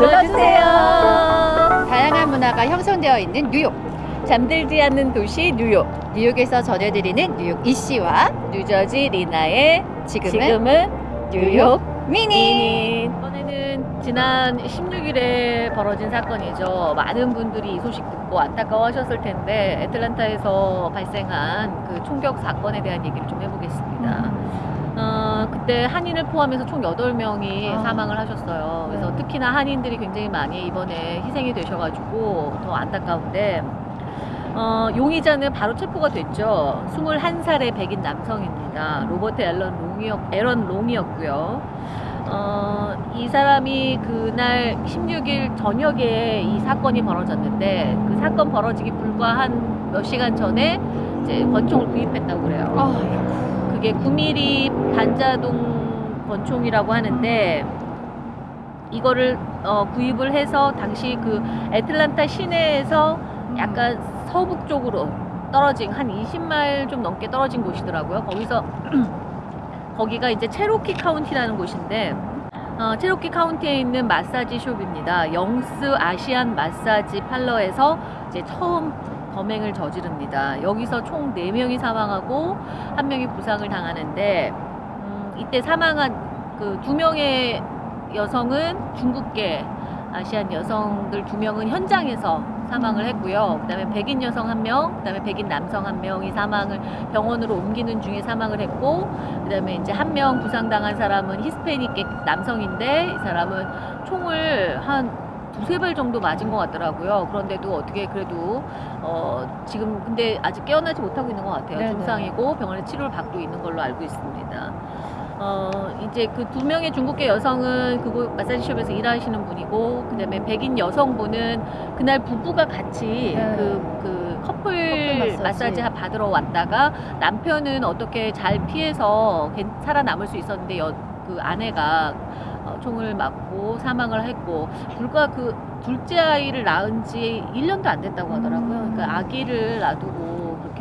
눌러주세요. 다양한 문화가 형성되어 있는 뉴욕. 잠들지 않는 도시 뉴욕. 뉴욕에서 전해드리는 뉴욕 이씨와 뉴저지 리나의 지금은, 지금은 뉴욕 미니. 이번에는 지난 16일에 벌어진 사건이죠. 많은 분들이 이 소식 듣고 안타까워하셨을 텐데 애틀란타에서 발생한 그 총격 사건에 대한 얘기를 좀 해보겠습니다. 어, 그때 한인을 포함해서 총 8명이 아. 사망을 하셨어요. 그래서 네. 특히나 한인들이 굉장히 많이 이번에 희생이 되셔가지고 더 안타까운데 어, 용의자는 바로 체포가 됐죠. 21살의 백인 남성입니다. 로버트 앨런 롱이었, 에런 롱이었고요. 어, 이 사람이 그날 16일 저녁에 이 사건이 벌어졌는데 그 사건 벌어지기 불과 한 몇 시간 전에 이제 권총을 구입했다고 그래요. 아, 그게 9mm 반자동 권총이라고 하는데 이거를 어, 구입을 해서 당시 그 애틀란타 시내에서 약간 서북 쪽으로 떨어진 한 20마일 좀 넘게 떨어진 곳이더라고요. 거기서 거기가 이제 체로키 카운티라는 곳인데 어, 체로키 카운티에 있는 마사지 숍입니다. Young's Asian Massage Parlor에서 이제 처음 범행을 저지 릅니다. 여기서 총 4명이 사망하고 1명이 부상을 당하는데 음, 이때 사망한 그두 명의 여성은 중국계 아시안 여성들 두 명은 현장에서 사망을 했고요. 그 다음에 백인 여성 한 명, 그 다음에 백인 남성 한 명이 사망을 병원으로 옮기는 중에 사망을 했고, 그 다음에 이제 한 명 부상당한 사람은 히스패닉계 남성인데 이 사람은 총을 한 두세 발 정도 맞은 것 같더라고요. 그런데도 어떻게 그래도 어 지금 근데 아직 깨어나지 못하고 있는 것 같아요. 네네. 중상이고 병원에 치료를 받고 있는 걸로 알고 있습니다. 어 이제 그 두 명의 중국계 여성은 그곳 마사지숍에서 일하시는 분이고 그다음에 백인 여성분은 그날 부부가 같이 네. 그, 그 커플, 커플 마사지. 마사지 받으러 왔다가 남편은 어떻게 잘 피해서 괜- 살아남을 수 있었는데 여, 그 아내가 어, 총을 맞고 사망을 했고 불과 그 둘째 아이를 낳은 지 1년도 안 됐다고 하더라고요. 음. 그러니까 아기를 놔두고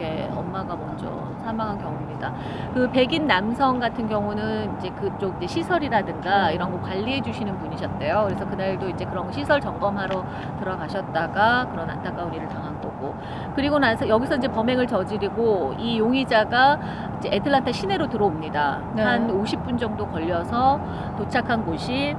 그렇게 엄마가 먼저 사망한 경우입니다. 그 백인 남성 같은 경우는 이제 그쪽 이제 시설이라든가 이런 거 관리해 주시는 분이셨대요. 그래서 그날도 이제 그런 시설 점검하러 들어가셨다가 그런 안타까운 일을 당한 거고. 그리고 나서 여기서 이제 범행을 저지르고 이 용의자가 이제 애틀란타 시내로 들어옵니다. 네. 한 50분 정도 걸려서 도착한 곳이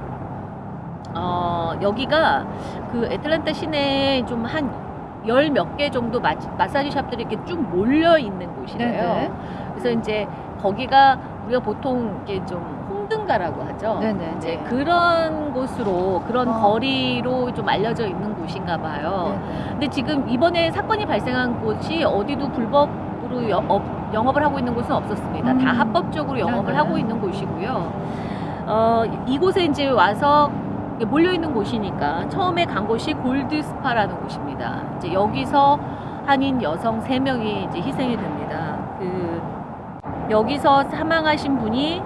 어, 여기가 그 애틀란타 시내에 좀한 열 몇 개 정도 마, 마사지 샵들이 이렇게 쭉 몰려 있는 곳이래요. 네네. 그래서 이제 거기가 우리가 보통 이게 좀 홍등가라고 하죠. 네네. 이제 그런 곳으로 그런 어. 거리로 좀 알려져 있는 곳인가 봐요. 네네. 근데 지금 이번에 사건이 발생한 곳이 어디도 불법으로 여- 업- 영업을 하고 있는 곳은 없었습니다. 다 음. 합법적으로 영업을 네네. 하고 있는 곳이고요. 어, 이곳에 이제 와서 몰려 있는 곳이니까 처음에 간 곳이 골드 스파라는 곳입니다. 이제 여기서 한인 여성 3명이 이제 희생이 됩니다. 그 여기서 사망하신 분이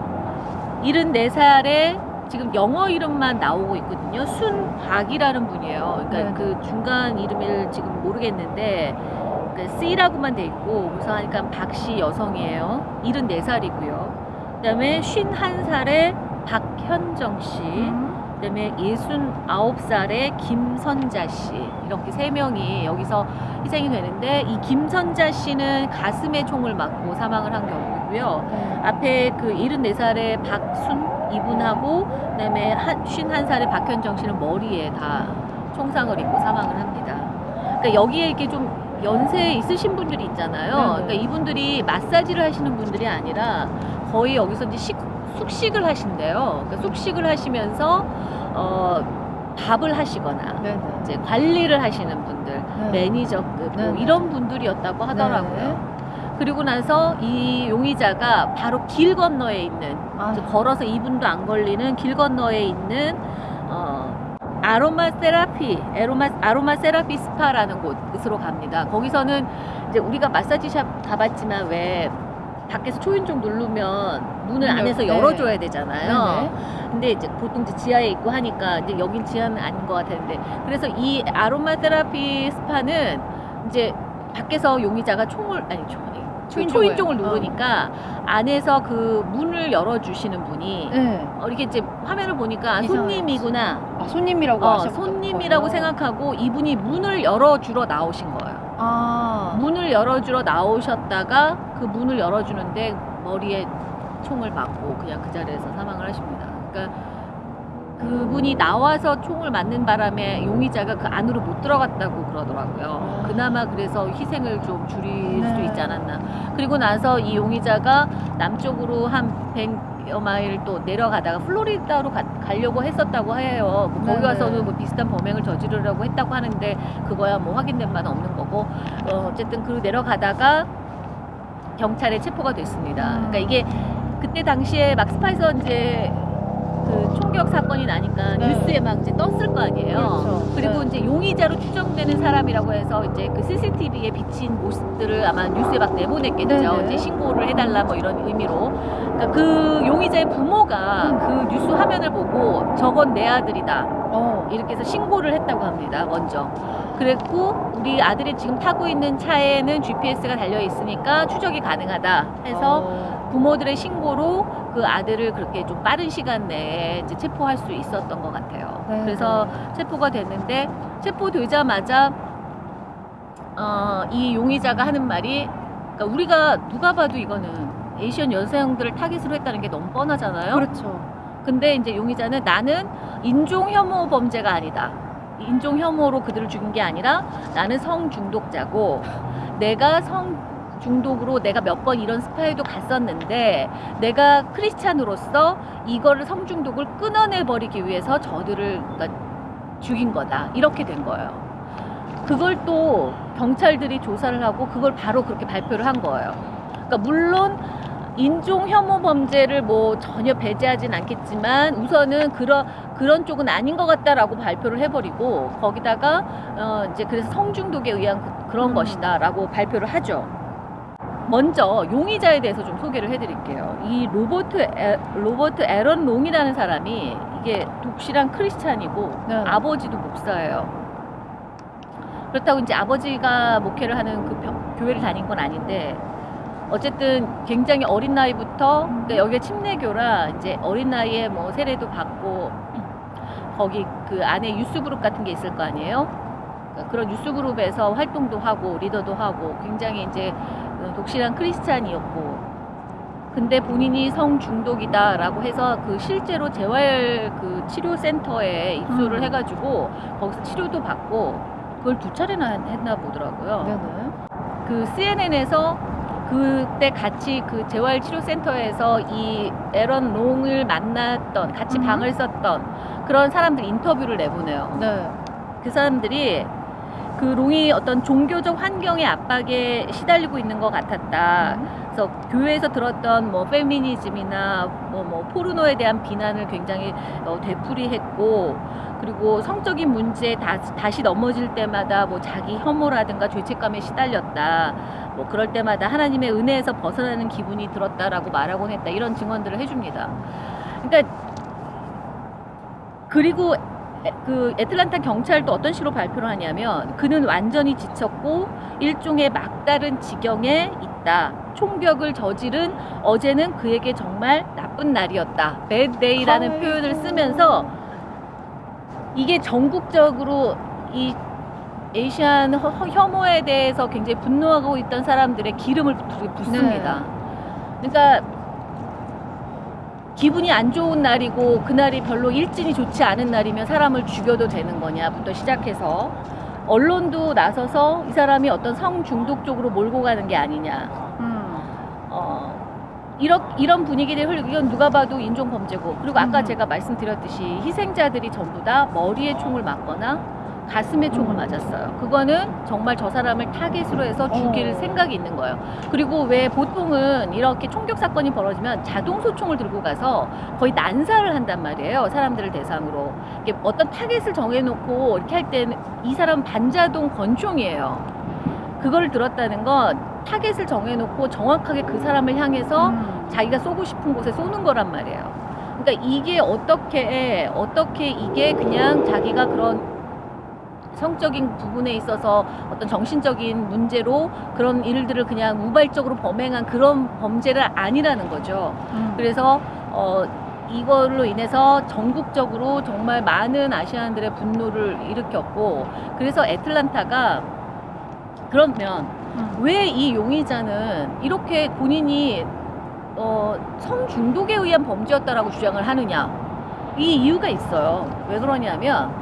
74살에 지금 영어 이름만 나오고 있거든요. 순박이라는 분이에요. 그러니까 네네. 그 중간 이름을 지금 모르겠는데 그 C라고만 돼 있고 그래서 하니까 박씨 여성이에요. 74살이고요. 그다음에 51살에 박현정 씨. 음. 그다음에 69살의 김선자 씨 이렇게 세 명이 여기서 희생이 되는데 이 김선자 씨는 가슴에 총을 맞고 사망을 한 경우고요. 네. 앞에 그 74살의 박순 이분하고 그다음에 한 51살의 박현정 씨는 머리에 다 총상을 입고 사망을 합니다. 그러니까 여기에 이렇게 좀 연세 있으신 분들이 있잖아요. 네네. 그러니까 이분들이 마사지를 하시는 분들이 아니라 거의 여기서 이제 식, 숙식을 하신대요. 그러니까 숙식을 하시면서 어, 밥을 하시거나 네네. 이제 관리를 하시는 분들, 네. 매니저급 뭐 네네. 이런 분들이었다고 하더라고요. 네. 그리고 나서 이 용의자가 바로 길 건너에 있는 아, 걸어서 2분도 안 걸리는 길 건너에 있는 어, 아로마 세라피, 아로마, 아로마 세라피 스파라는 곳으로 갑니다. 거기서는 이제 우리가 마사지샵 가봤지만 왜 밖에서 초인종 누르면 문을 문 안에서 열- 열어줘야 되잖아요. 네네. 근데 이제 보통 이제 지하에 있고 하니까 이제 여긴 지하는 아닌 것 같았는데 그래서 이 아로마 세라피 스파는 이제 밖에서 용의자가 총을 아니 총 초인종을. 초인종을 누르니까 안에서 그 문을 열어주시는 분이 네. 어, 이렇게 이제 화면을 보니까 아. 손님이구나. 아, 손님이라고 어, 하셨 손님이라고 생각하고 이분이 문을 열어주러 나오신 거예요. 아. 문을 열어주러 나오셨다가 그 문을 열어주는데 머리에 총을 맞고 그냥 그 자리에서 사망을 하십니다. 그러니까 그분이 나와서 총을 맞는 바람에 용의자가 그 안으로 못 들어갔다고 그러더라고요. 아. 그나마 그래서 희생을 좀 줄일 수 네. 있지 않았나. 그리고 나서 이 용의자가 남쪽으로 한 100여 마일 또 내려가다가 플로리다로 가, 가려고 했었다고 해요. 뭐 거기 네네. 가서는 뭐 비슷한 범행을 저지르려고 했다고 하는데 그거야 뭐 확인된 바는 없는 거 고 어, 어쨌든 그 내려가다가 경찰에 체포가 됐습니다. 음. 그러니까 이게 그때 당시에 막 스파이서 이제 그 총격 사건이 나니까 네. 뉴스에 막 이제 떴을 거 아니에요. 그렇죠. 리고 네. 이제 용의자로 추정되는 사람이라고 해서 이제 그 CCTV에 비친 모습들을 아마 뉴스에 막 내보냈겠죠. 네네. 이제 신고를 해달라 뭐 이런 의미로. 그러니까 그 용의자의 부모가 음. 그 뉴스 화면을 보고 저건 내 아들이다. 어. 이렇게 해서 신고를 했다고 합니다. 먼저. 그랬고 우리 아들이 지금 타고 있는 차에는 GPS가 달려 있으니까 추적이 가능하다 해서 어. 부모들의 신고로 그 아들을 그렇게 좀 빠른 시간 내에 이제 체포할 수 있었던 것 같아요. 네. 그래서 체포가 됐는데 체포되자마자 어, 이 용의자가 하는 말이 그러니까 우리가 누가 봐도 이거는 에이시안 여성들을 타깃으로 했다는 게 너무 뻔하잖아요. 그렇죠. 근데 이제 용의자는 나는 인종 혐오 범죄가 아니다. 인종 혐오로 그들을 죽인 게 아니라 나는 성 중독자고 내가 성 중독으로 내가 몇 번 이런 스파이도 갔었는데 내가 크리스찬으로서 이거를 성 중독을 끊어내 버리기 위해서 저들을 그러니까 죽인 거다. 이렇게 된 거예요. 그걸 또 경찰들이 조사를 하고 그걸 바로 그렇게 발표를 한 거예요. 그러니까 물론 인종 혐오 범죄를 뭐 전혀 배제하진 않겠지만 우선은 그런 그런 쪽은 아닌 것 같다라고 발표를 해버리고 거기다가 어 이제 그래서 성중독에 의한 그, 런 음. 것이다라고 발표를 하죠. 먼저 용의자에 대해서 좀 소개를 해드릴게요. 이 로버트 에, 로버트 에런 롱이라는 사람이 이게 독실한 크리스찬이고 네. 아버지도 목사예요. 그렇다고 이제 아버지가 목회를 하는 그 교- 교회를 다닌 건 아닌데 어쨌든 굉장히 어린 나이부터 그러니까 여기가 침례교라 이제 어린 나이에 뭐 세례도 받고 거기 그 안에 유스 그룹 같은 게 있을 거 아니에요. 그런 유스 그룹에서 활동도 하고 리더도 하고 굉장히 이제 그 독실한 크리스찬이었고 근데 본인이 성 중독이다 라고 해서 그 실제로 재활 그 치료 센터에 입소를 음. 해가지고 거기서 치료도 받고 그걸 두 차례나 했나 보더라고요. 네네. 그 CNN에서 그때 같이 그 재활치료센터에서 이 에런 롱을 만났던 같이 음. 방을 썼던 그런 사람들 인터뷰를 내보내요. 네. 그 사람들이 그 롱이 어떤 종교적 환경의 압박에 시달리고 있는 것 같았다. 그래서 교회에서 들었던 뭐 페미니즘이나 뭐, 뭐 포르노에 대한 비난을 굉장히 어, 되풀이했고 그리고 성적인 문제에 다, 다시 넘어질 때마다 뭐 자기 혐오라든가 죄책감에 시달렸다. 뭐 그럴 때마다 하나님의 은혜에서 벗어나는 기분이 들었다라고 말하곤 했다. 이런 증언들을 해줍니다. 그러니까 그리고 에- 그 애틀란타 경찰도 어떤 식으로 발표를 하냐면 그는 완전히 지쳤고 일종의 막다른 지경에 있다. 총격을 저지른 어제는 그에게 정말 나쁜 날이었다. bad day라는. 표현을 쓰면서 이게 전국적으로 이 에이시안 혐오에 대해서 굉장히 분노하고 있던 사람들의 기름을 붓- 붓습니다. 그러니까 기분이 안 좋은 날이고 그날이 별로 일진이 좋지 않은 날이면 사람을 죽여도 되는 거냐부터 시작해서 언론도 나서서 이 사람이 어떤 성 중독 쪽으로 몰고 가는 게 아니냐. 음. 어, 이런, 이런 분위기를 흘리고 이건 누가 봐도 인종 범죄고 그리고 아까 음. 제가 말씀드렸듯이 희생자들이 전부 다 머리에 총을 맞거나 가슴에 총을 음. 맞았어요. 그거는 정말 저 사람을 타겟으로 해서 죽일 어. 생각이 있는 거예요. 그리고 왜 보통은 이렇게 총격 사건이 벌어지면 자동 소총을 들고 가서 거의 난사를 한단 말이에요. 사람들을 대상으로. 이게 어떤 타겟을 정해놓고 이렇게 할 때는 이 사람 반자동 권총이에요. 그거를 들었다는 건 타겟을 정해놓고 정확하게 그 사람을 향해서 음. 자기가 쏘고 싶은 곳에 쏘는 거란 말이에요. 그러니까 이게 어떻게 어떻게 이게 그냥 자기가 그런 성적인 부분에 있어서 어떤 정신적인 문제로 그런 일들을 그냥 우발적으로 범행한 그런 범죄를 아니라는 거죠. 음. 그래서 어 이걸로 인해서 전국적으로 정말 많은 아시안들의 분노를 일으켰고 그래서 애틀란타가 그러면 음. 왜이 용의자는 이렇게 본인이 어, 성중독에 의한 범죄였다라고 주장을 하느냐 이 이유가 있어요 왜 그러냐면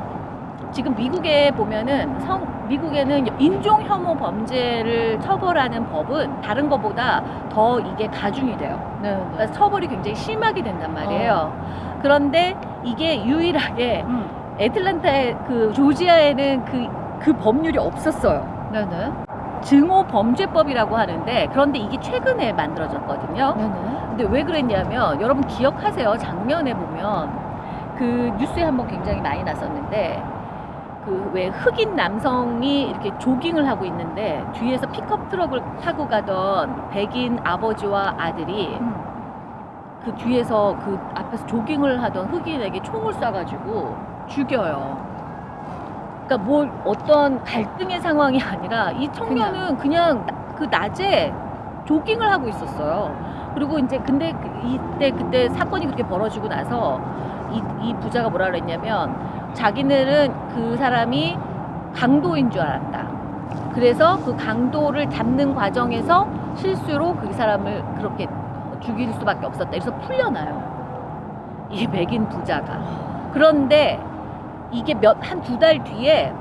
지금 미국에 보면은 성 미국에는 인종 혐오 범죄를 처벌하는 법은 다른 것보다 더 이게 가중이 돼요 네, 네. 그러니까 처벌이 굉장히 심하게 된단 말이에요. 그런데 이게 유일하게 음. 애틀란타의 그 조지아에는 그, 그 법률이 없었어요. 네네. 증오 범죄법이라고 하는데 그런데 이게 최근에 만들어졌거든요. 네네. 근데 왜 그랬냐면 여러분 기억하세요. 작년에 보면 그 뉴스에 한번 굉장히 많이 났었는데 그 왜 흑인 남성이 이렇게 조깅을 하고 있는데 뒤에서 픽업 트럭을 타고 가던 백인 아버지와 아들이 음. 그 뒤에서 그 앞에서 조깅을 하던 흑인에게 총을 쏴가지고 죽여요. 그러니까 뭘 어떤 갈등의 상황이 아니라 이 청년은 그냥, 나- 그 낮에 조깅을 하고 있었어요. 그리고 이제 근데 그- 이때 그때 사건이 그렇게 벌어지고 나서 이, 이 부자가 뭐라 그랬냐면 자기네는 그 사람이 강도인 줄 알았다. 그래서 그 강도를 잡는 과정에서 실수로 그 사람을 그렇게 죽일 수밖에 없었다. 그래서 풀려나요. 이 맥인 부자가. 그런데 이게 몇 한 두 달 뒤에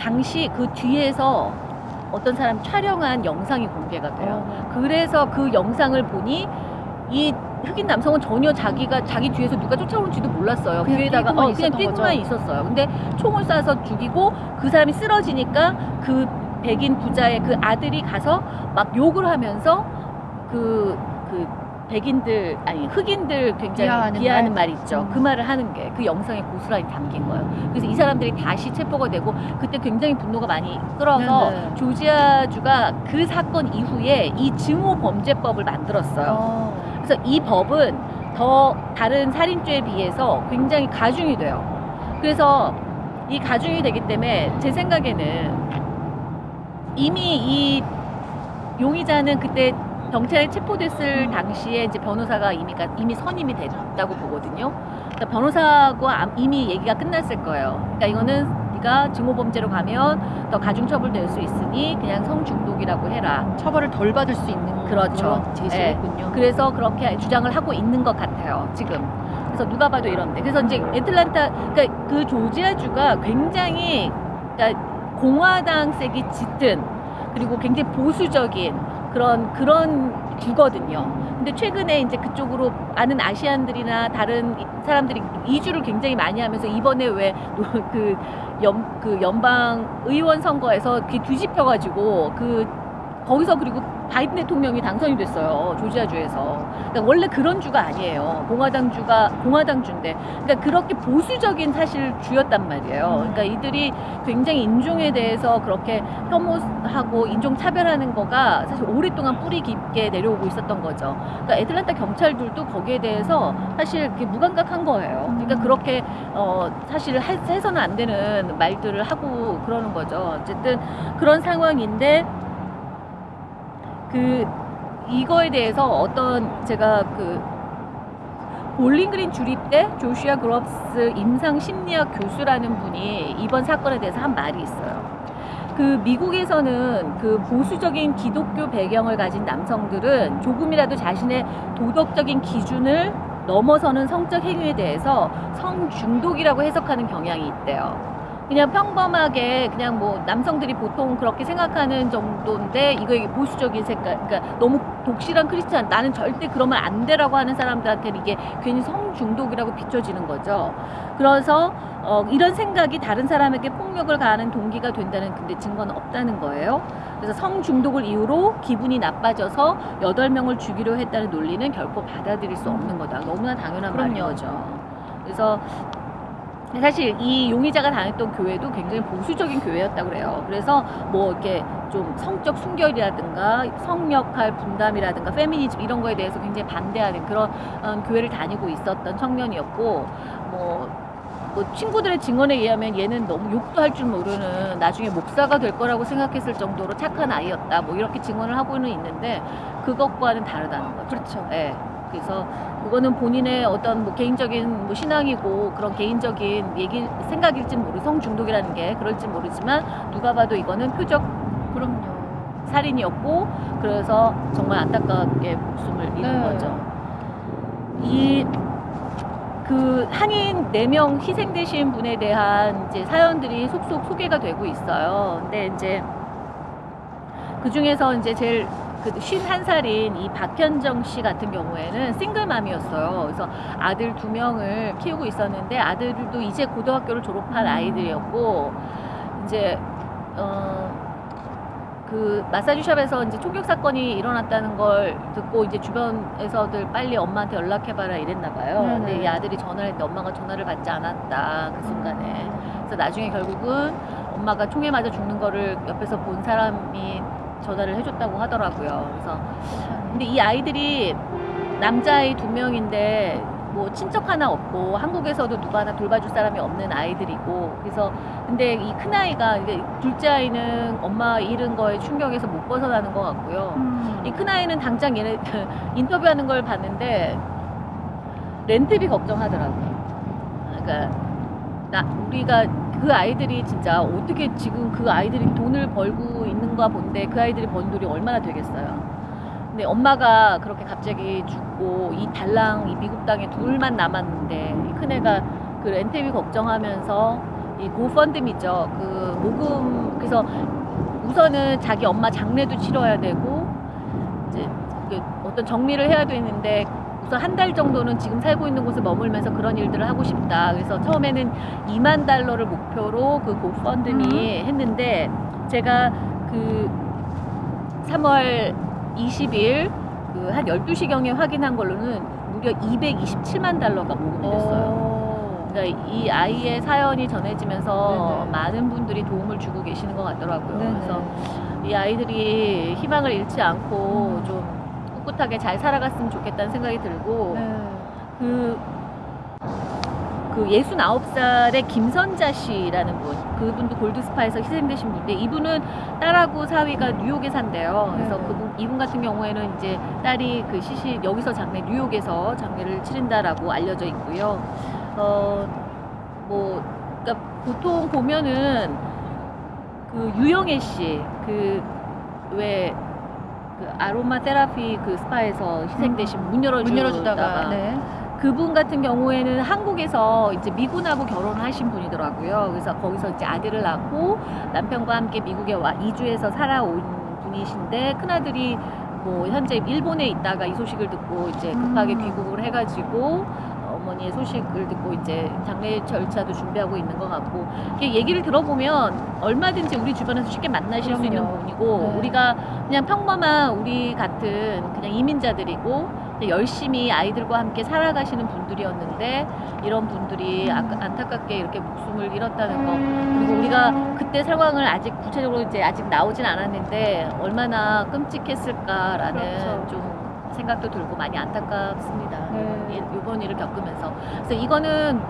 당시 그 뒤에서 어떤 사람 촬영한 영상이 공개가 돼요. 어. 그래서 그 영상을 보니 이 흑인 남성은 전혀 자기가 자기 뒤에서 누가 쫓아오는지도 몰랐어요. 그냥 뒤에다가 뛰고만 어, 그냥 뛰고만? 있었어요. 근데 총을 쏴서 죽이고 그 사람이 쓰러지니까 그 백인 부자의 그 아들이 가서 막 욕을 하면서 그, 그 백인들, 아니, 흑인들 굉장히 비하하는 비하하는, 말? 말? 있죠. 음. 그 말을 하는 게 그 영상에 고스란히 담긴 거예요. 그래서 이 사람들이 다시 체포가 되고 그때 굉장히 분노가 많이 끌어서 네네. 조지아주가 그 사건 이후에 이 증오 범죄법을 만들었어요. 어. 그래서 이 법은 더 다른 살인죄에 비해서 굉장히 가중이 돼요. 그래서 이 가중이 되기 때문에 제 생각에는 이미 이 용의자는 그때 경찰에 체포됐을 당시에 이제 변호사가 이미 가- 이미 선임이 됐다고 보거든요. 그러니까 변호사하고 암- 이미 얘기가 끝났을 거예요. 그러니까 이거는 네가 증오범죄로 가면 더 가중처벌 될 수 있으니 그냥 성중독이라고 해라. 처벌을 덜 받을 수 있는 그렇죠. 그런 제시했군요. 그래서 그렇게 주장을 하고 있는 것 같아요. 지금. 그래서 누가 봐도 이런데. 그래서 이제 애틀란타, 그러니까 그 조지아주가 굉장히 그러니까 공화당색이 짙은 그리고 굉장히 보수적인 그런 그런 주거든요. 근데 최근에 이제 그쪽으로 아는 아시안들이나 다른 이- 사람들이 이주를 굉장히 많이 하면서 이번에 왜 그 그 연방 의원 선거에서 뒤집혀가지고 그 거기서 그리고 바이든 대통령이 당선이 됐어요 조지아주에서. 그러니까 원래 그런 주가 아니에요. 공화당 주가 공화당 주인데. 그러니까 그렇게 보수적인 사실 주였단 말이에요. 그러니까 이들이 굉장히 인종에 대해서 그렇게 혐오하고 인종 차별하는 거가 사실 오랫동안 뿌리 깊게 내려오고 있었던 거죠. 그러니까 애틀란타 경찰들도 거기에 대해서 사실 그게 무감각한 거예요. 그러니까 음. 그렇게 어 사실 해- 해서는 안 되는 말들을 하고 그러는 거죠. 어쨌든 그런 상황인데 그 이거에 대해서 어떤 제가 그 볼링그린 주립 대 조슈아 그롭스 임상 심리학 교수라는 분이 이번 사건에 대해서 한 말이 있어요. 그 미국에서는 그 보수적인 기독교 배경을 가진 남성들은 조금이라도 자신의 도덕적인 기준을 넘어서는 성적 행위에 대해서 성중독이라고 해석하는 경향이 있대요. 그냥 평범하게 그냥 뭐 남성들이 보통 그렇게 생각하는 정도인데 이거 이게 보수적인 색깔 그러니까 너무 독실한 크리스찬 나는 절대 그러면 안 돼라고 하는 사람들한테는 이게 괜히 성중독이라고 비춰지는 거죠. 그래서 어, 이런 생각이 다른 사람에게 폭력을 가하는 동기가 된다는 근데 증거는 없다는 거예요. 그래서 성중독을 이유로 기분이 나빠져서 여덟 명을 죽이려 했다는 논리는 결코 받아들일 수 없는 거다. 너무나 당연한 그럼요. 말인 거죠. 그래서 사실 이 용의자가 다녔던 교회도 굉장히 보수적인 교회였다고 그래요. 그래서 뭐 이렇게 좀 성적 순결이라든가 성역할 분담이라든가 페미니즘 이런 거에 대해서 굉장히 반대하는 그런 어, 교회를 다니고 있었던 청년이었고 뭐뭐 친구들의 증언에 의하면 얘는 너무 욕도 할 줄 모르는 나중에 목사가 될 거라고 생각했을 정도로 착한 아이였다. 뭐 이렇게 증언을 하고는 있는데 그것과는 다르다는 거죠. 그렇죠. 예. 그래서 그거는 본인의 어떤 뭐 개인적인 뭐 신앙이고 그런 개인적인 얘기 생각일지 모르 성중독이라는 게 그럴지 모르지만 누가 봐도 이거는 표적 그럼요. 살인이었고 그래서 정말 안타깝게 목숨을 잃은 네. 거죠. 이 그 한인 4명 희생되신 분에 대한 이제 사연들이 속속 소개가 되고 있어요. 근데 이제 그 중에서 이제 제일 그 51살인 이 박현정 씨 같은 경우에는 싱글맘이었어요. 그래서 아들 두 명을 키우고 있었는데 아들도 이제 고등학교를 졸업한 아이들이었고 이제 어 그 마사지샵에서 이제 총격 사건이 일어났다는 걸 듣고 이제 주변에서들 빨리 엄마한테 연락해봐라 이랬나 봐요. 네네. 근데 이 아들이 전화를 했는데 엄마가 전화를 받지 않았다 그 순간에. 그래서 나중에 결국은 엄마가 총에 맞아 죽는 거를 옆에서 본 사람이 전화를 해줬다고 하더라고요. 그래서 근데 이 아이들이 남자아이 두 명인데 뭐 친척 하나 없고 한국에서도 누가 하나 돌봐줄 사람이 없는 아이들이고 그래서 근데 이 큰 아이가 이제 둘째 아이는 엄마 잃은 거에 충격에서 못 벗어나는 것 같고요. 음. 이 큰 아이는 당장 얘네 인터뷰하는 걸 봤는데 렌트비 걱정하더라고요. 그러니까 나 우리가 그 아이들이 진짜 어떻게 지금 그 아이들이 돈을 벌고 있는가 본데 그 아이들이 번 돈이 얼마나 되겠어요. 근데 엄마가 그렇게 갑자기 죽고 이 달랑 이 미국 땅에 둘만 남았는데 이 큰애가 그 렌트비 걱정하면서 이 고펀드미죠. 그 모금 그래서 우선은 자기 엄마 장례도 치러야 되고 이제 그 어떤 정리를 해야 되는데 우선 한 달 정도는 지금 살고 있는 곳에 머물면서 그런 일들을 하고 싶다. 그래서 처음에는 2만 달러를 목표로 그 고펀드미 했는데 제가 그 3월 20일 그 한 12시경에 확인한 걸로는 무려 227만 달러가 모금이 됐어요. 어. 그러니까 이 아이의 사연이 전해지면서 네네. 많은 분들이 도움을 주고 계시는 것 같더라고요. 네네. 그래서 이 아이들이 희망을 잃지 않고 음. 좀 꿋꿋하게 잘 살아갔으면 좋겠다는 생각이 들고 네. 그, 그 69살의 김선자 씨라는 분, 그분도 골드스파에서 희생되신 분인데, 이분은 딸하고 사위가 뉴욕에 산대요. 그래서 네. 그분, 이분 같은 경우에는 이제 딸이 그 시시, 여기서 장례, 뉴욕에서 장례를 치른다라고 알려져 있고요. 어, 뭐, 그러니까 보통 보면은 그 유영애 씨, 그, 왜, 그 아로마 테라피 그 스파에서 희생되신 문 열어주다가 문 열어주다가 네. 그분 같은 경우에는 한국에서 이제 미군하고 결혼을 하신 분이더라고요. 그래서 거기서 이제 아들을 낳고 남편과 함께 미국에 와 이주해서 살아온 분이신데 큰아들이 뭐 현재 일본에 있다가 이 소식을 듣고 이제 급하게 음. 귀국을 해가지고 어머니의 소식을 듣고 이제 장례 절차도 준비하고 있는 것 같고 이게 얘기를 들어보면 얼마든지 우리 주변에서 쉽게 만나실 수 있는 그럼요. 분이고 네. 우리가 그냥 평범한 우리 같은 그냥 이민자들이고 열심히 아이들과 함께 살아가시는 분들이었는데 이런 분들이 아, 안타깝게 이렇게 목숨을 잃었다는 거 그리고 우리가 그때 상황을 아직 구체적으로 이제 아직 나오진 않았는데 얼마나 끔찍했을까라는 그렇죠. 좀 생각도 들고 많이 안타깝습니다. 네. 이- 이번 일을 겪으면서 그래서 이거는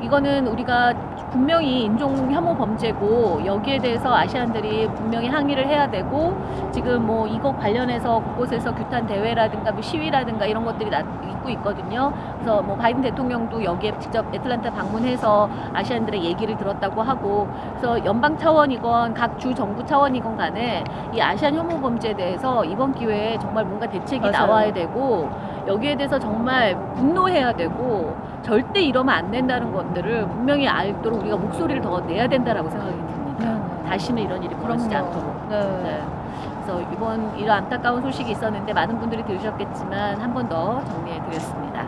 이거는 우리가 분명히 인종 혐오 범죄고 여기에 대해서 아시안들이 분명히 항의를 해야 되고 지금 뭐 이거 관련해서 곳곳에서 규탄 대회라든가 뭐 시위라든가 이런 것들이 나, 있고 있거든요. 그래서 뭐 바이든 대통령도 여기에 직접 애틀란타 방문해서 아시안들의 얘기를 들었다고 하고 그래서 연방 차원이건 각 주 정부 차원이건 간에 이 아시안 혐오 범죄에 대해서 이번 기회에 정말 뭔가 대책이 맞아요. 나와야 되고 여기에 대해서 정말 분노해야 되고 절대 이러면 안 된다는 것들을 분명히 알도록 우리가 목소리를 더 내야 된다라고 생각이 듭니다. 네. 다시는 이런 일이 벌어지지 그럼요. 않도록. 네. 네. 그래서 이번 이런 안타까운 소식이 있었는데 많은 분들이 들으셨겠지만 한 번 더 정리해 드렸습니다.